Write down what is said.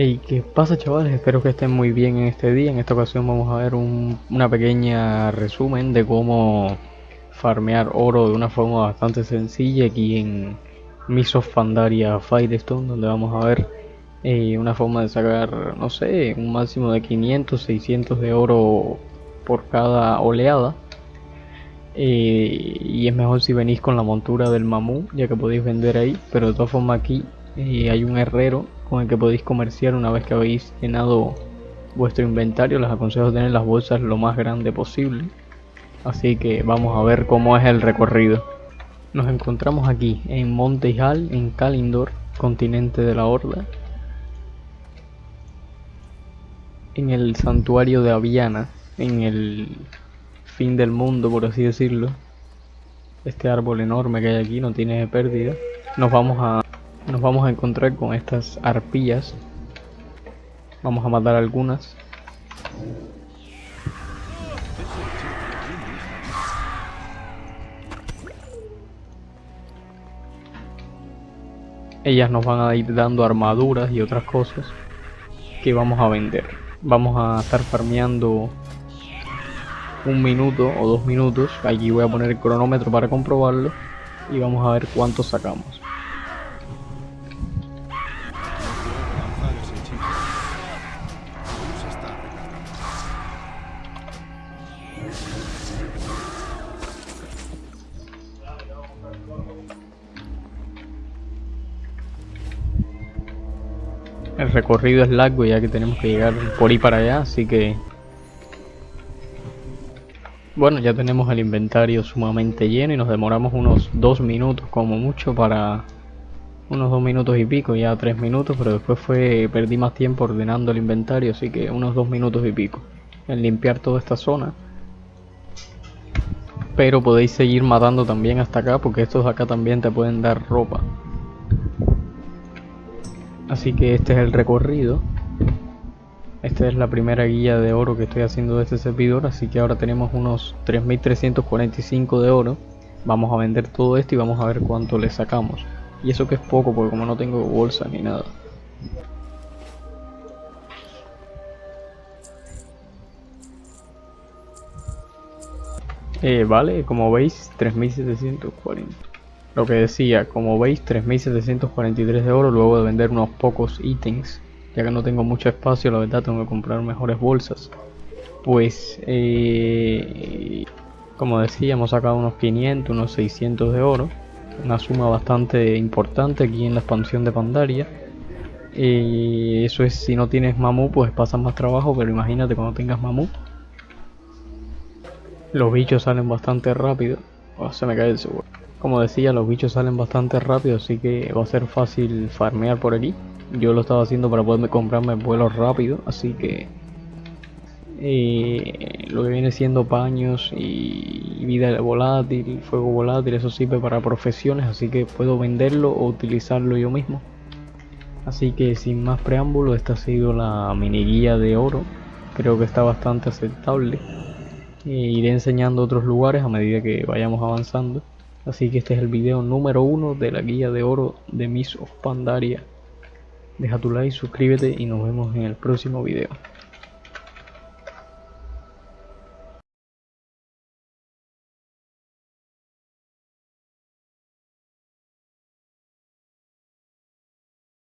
Hey, ¿qué pasa chavales? Espero que estén muy bien en este día. En esta ocasión vamos a ver un, una pequeña resumen de cómo farmear oro de una forma bastante sencilla aquí en Miss of Pandaria Firestone, donde vamos a ver eh, una forma de sacar, no sé, un máximo de 500, 600 de oro por cada oleada. Eh, y es mejor si venís con la montura del mamú, ya que podéis vender ahí, pero de todas formas aquí eh, hay un herrero con el que podéis comerciar una vez que habéis llenado vuestro inventario. Les aconsejo tener las bolsas lo más grande posible. Así que vamos a ver cómo es el recorrido. Nos encontramos aquí en Monte Hall, en Kalindor, continente de la Horda. En el santuario de Aviana, en el fin del mundo, por así decirlo. Este árbol enorme que hay aquí no tiene pérdida. Nos vamos a nos vamos a encontrar con estas arpillas. Vamos a matar algunas. Ellas nos van a ir dando armaduras y otras cosas que vamos a vender. Vamos a estar farmeando un minuto o dos minutos. Aquí voy a poner el cronómetro para comprobarlo y vamos a ver cuánto sacamos. El recorrido es largo ya que tenemos que llegar por ahí para allá, así que... Bueno, ya tenemos el inventario sumamente lleno y nos demoramos unos dos minutos como mucho para... Unos dos minutos y pico, ya tres minutos, pero después fue perdí más tiempo ordenando el inventario, así que unos dos minutos y pico en limpiar toda esta zona. Pero podéis seguir matando también hasta acá, porque estos acá también te pueden dar ropa. Así que este es el recorrido. Esta es la primera guía de oro que estoy haciendo de este servidor, así que ahora tenemos unos 3345 de oro. Vamos a vender todo esto y vamos a ver cuánto le sacamos. Y eso que es poco, porque como no tengo bolsa ni nada. Eh, vale, como veis, 3740. Lo que decía, como veis 3743 de oro luego de vender unos pocos ítems, ya que no tengo mucho espacio, la verdad tengo que comprar mejores bolsas. Pues, eh, como decía, hemos sacado unos 500, unos 600 de oro, una suma bastante importante aquí en la expansión de Pandaria. Y eso es si no tienes mamú, pues pasas más trabajo, pero imagínate cuando tengas mamú. Los bichos salen bastante rápido. Oh, se me cae el seguro. Como decía, los bichos salen bastante rápido, así que va a ser fácil farmear por aquí. Yo lo estaba haciendo para poderme comprarme vuelos rápido, así que eh, lo que viene siendo paños y vida volátil, fuego volátil, eso sirve para profesiones, así que puedo venderlo o utilizarlo yo mismo. Así que sin más preámbulo, esta ha sido la mini guía de oro. Creo que está bastante aceptable. E iré enseñando otros lugares a medida que vayamos avanzando. Así que este es el video número uno de la guía de oro de Miss of Pandaria. Deja tu like, suscríbete y nos vemos en el próximo video.